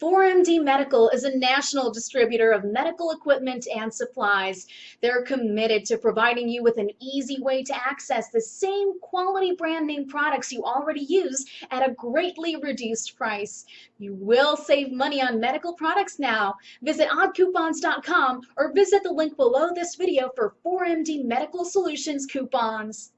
4MD Medical is a national distributor of medical equipment and supplies. They're committed to providing you with an easy way to access the same quality brand name products you already use at a greatly reduced price. You will save money on medical products now. Visit oddcoupons.com or visit the link below this video for 4MD Medical Solutions coupons.